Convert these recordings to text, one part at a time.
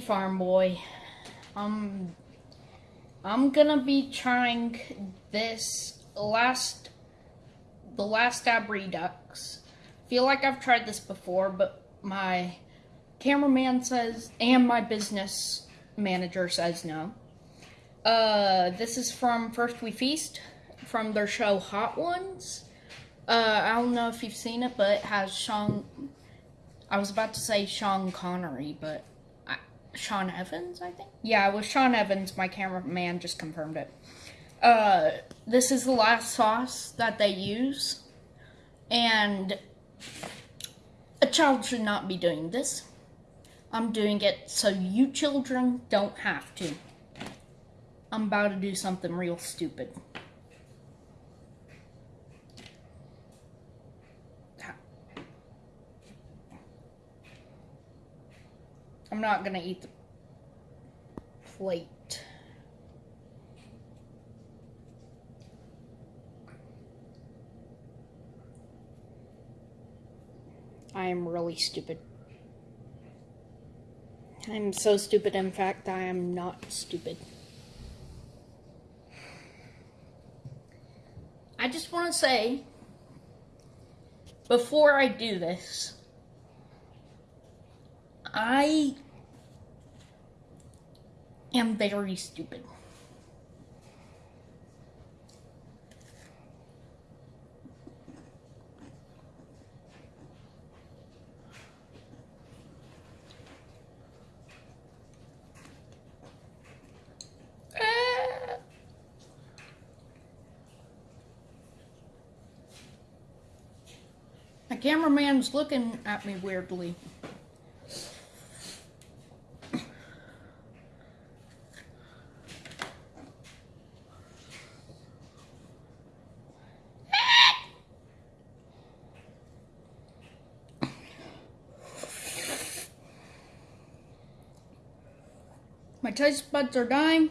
Farm Boy. Um, I'm gonna be trying this last, the last Dab Redux. Feel like I've tried this before, but my cameraman says, and my business manager says no. Uh, this is from First We Feast, from their show Hot Ones. Uh, I don't know if you've seen it, but it has Sean. I was about to say Sean Connery, but I, Sean Evans, I think. Yeah, it was Sean Evans. My cameraman just confirmed it. Uh, this is the last sauce that they use, and a child should not be doing this. I'm doing it so you children don't have to. I'm about to do something real stupid. I'm not gonna eat the plate. I am really stupid. I'm so stupid, in fact, I am not stupid. I just want to say, before I do this, I am very stupid. Uh, cameraman's looking at me weirdly. My taste buds are dying.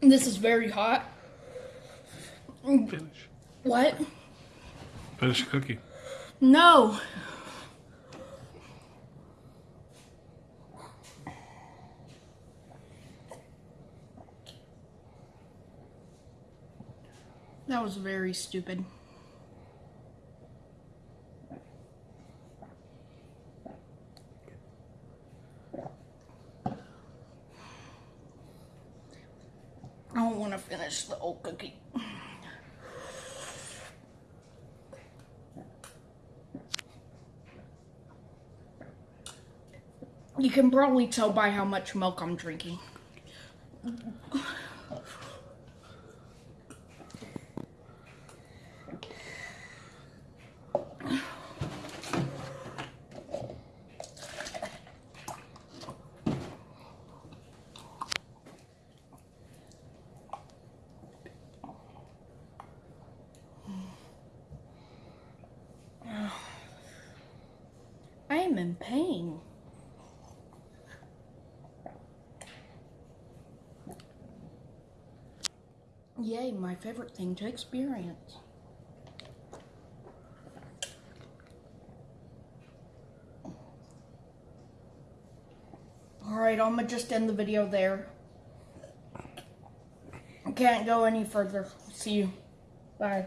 This is very hot. Finish. What? Finish the cookie. No. That was very stupid. I don't want to finish the old cookie. You can probably tell by how much milk I'm drinking. Am in pain. Yay, my favorite thing to experience. Alright, I'm gonna just end the video there. I can't go any further. See you. Bye.